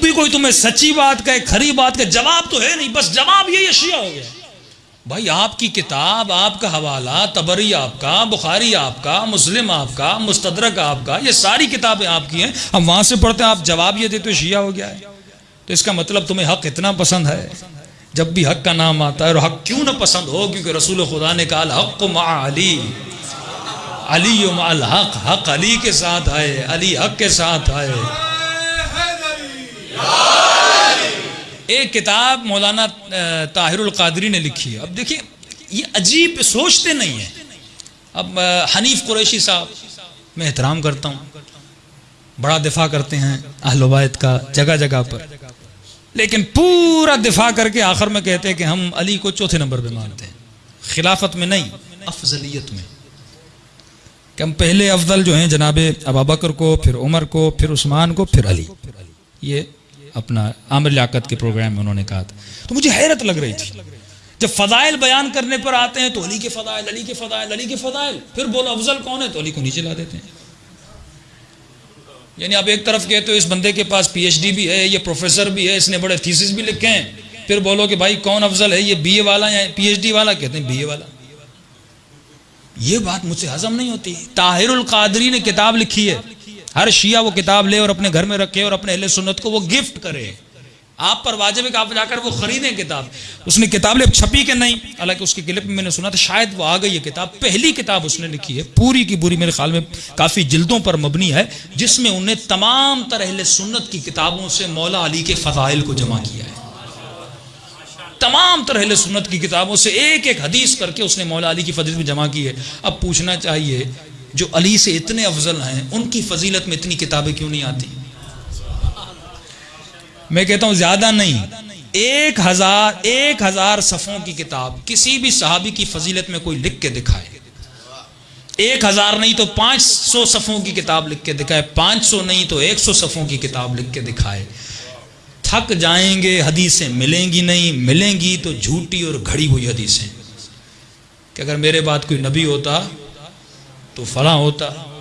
بھی کوئی تمہیں سچی بات کہے، کھری بات کہے، جواب تو ہے نہیں، بس جواب یہ اشیاء ہو گیا۔ بھائی، آپ کی کتاب، آپ کا حوالہ، تبری آپ کا، بخاری آپ کا، مسلم آپ کا، مستدرک آپ کا، یہ ساری کتابیں آپ کی ہیں۔ ہم وہاں سے پڑھتے ہیں، آپ جواب یہ دیتے شیعہ ہو گیا ہے۔ تو اس کا مطلب تمہیں حق اتنا پسند ہے۔ جب بھی حق کا نام آتا ہے اور حق کیوں نہ پسند ہو، کیونکہ رسول خدا نے کہا حق مع علی۔ علی مع الحق، حق علی کے ساتھ آئے، علی حق کے ساتھ آئے۔ ایک کتاب مولانا طاہر القادری نے لکھی ہے۔ اب دیکھیں یہ عجیب سوچتے نہیں ہیں۔ اب حنیف قریشی صاحب، میں احترام کرتا ہوں۔ بڑا دفاع کرتے ہیں اہل وبایت کا جگہ جگہ پر۔ لیکن پورا دفاع کر کے آخر میں کہتے ہیں کہ ہم علی کو چوتھے نمبر پہ مانتے ہیں۔ خلافت میں نہیں، افضلیت میں۔ کہ ہم پہلے افضل جو ہیں جناب ابا بکر کو، پھر عمر کو، پھر عثمان کو، پھر علی۔ یہ اپنا عامر لیاقت کے پروگرام میں انہوں نے کہا تھا۔ تو مجھے حیرت لگ رہی تھی۔ جب فضائل بیان کرنے پر آتے ہیں تو علی کے فضائل، علی کے فضائل، علی کے فضائل۔ پھر بولو افضل کون ہے؟ تو علی کو نیچے لا دیتے ہیں۔ یعنی آپ ایک طرف کہتے ہو اس بندے کے پاس پی ایچ ڈی بھی ہے، یہ پروفیسر بھی ہے، اس نے بڑے تھیسس بھی لکھے ہیں۔ پھر بولو کہ بھائی کون افضل ہے؟ یہ بی اے والا یا پی ایچ ڈی والا؟ کہتے ہیں بی اے والا۔ یہ بات مجھ سے ہضم نہیں ہوتی۔ طاہر القادری نے کتاب لکھی ہے۔ ہر شیعہ وہ کتاب لے اور اپنے گھر میں رکھے اور اپنے اہل سنت کو وہ گفٹ کرے۔ آپ پر واجب ہے کہ آپ جا کر وہ خریدیں کتاب۔ اس نے کتاب لے چھپی کہ نہیں؟ حالانکہ اس کی کلپ میں میں نے سنا تھا، شاید وہ آ گئی ہے کتاب۔ پہلی کتاب اس نے لکھی ہے۔ پوری کی پوری میرے خیال میں کافی جلدوں پر مبنی ہے، جس میں انہیں تمام تر اہل سنت کی کتابوں سے مولا علی کے فضائل کو جمع کیا ہے۔ تمام تر اہل سنت کی کتابوں سے ایک ایک حدیث کر کے اس نے مولا علی کی فضیلت میں جمع کی ہے۔ اب پوچھنا چاہیے، جو علی سے اتنے افضل ہیں، ان کی فضیلت میں اتنی کتابیں کیوں نہیں آتی؟ میں کہتا ہوں زیادہ نہیں۔ ایک ہزار ایک ہزار صفوں کی کتاب کسی بھی صحابی کی فضیلت میں کوئی لکھ کے دکھائے۔ ایک ہزار نہیں تو پانچ سو صفوں کی کتاب لکھ کے دکھائے، پانچ سو نہیں تو ایک سو صفوں کی کتاب لکھ کے دکھائے۔ تھک جائیں گے، حدیثیں ملیں گی نہیں، ملیں گی تو جھوٹی اور گھڑی ہوئی حدیثیں۔ کہ اگر میرے بات کوئی نبی ہوتا تو فلاں ہوتا۔